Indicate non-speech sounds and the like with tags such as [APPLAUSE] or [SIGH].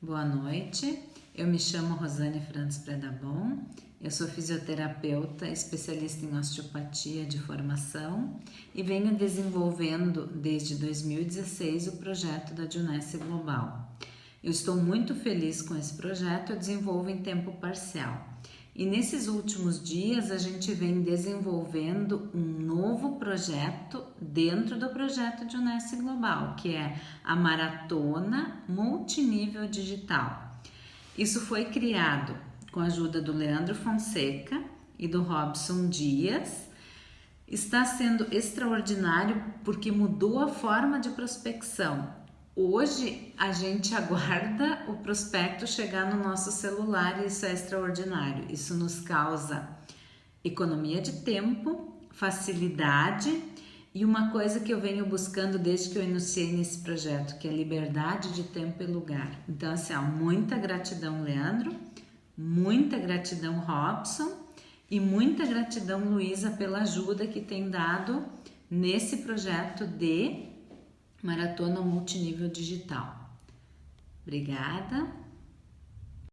Boa noite, eu me chamo Rosane Franz Predabon, eu sou fisioterapeuta, especialista em osteopatia de formação e venho desenvolvendo desde 2016 o projeto da Junesse Global. Eu estou muito feliz com esse projeto, eu desenvolvo em tempo parcial. E nesses últimos dias a gente vem desenvolvendo um novo projeto dentro do projeto de Unesco Global, que é a Maratona Multinível Digital. Isso foi criado com a ajuda do Leandro Fonseca e do Robson Dias. Está sendo extraordinário porque mudou a forma de prospecção. Hoje a gente [LAUGHS] aguarda o prospecto chegar no nosso celular e isso é extraordinário. Isso nos causa economia de tempo, facilidade e uma coisa que eu venho buscando desde que eu iniciei nesse projeto, que é liberdade de tempo e lugar. Então, assim, ó, muita gratidão, Leandro, muita gratidão, Robson, e muita gratidão, Luísa, pela ajuda que tem dado nesse projeto de Maratona Multinível Digital. Obrigada.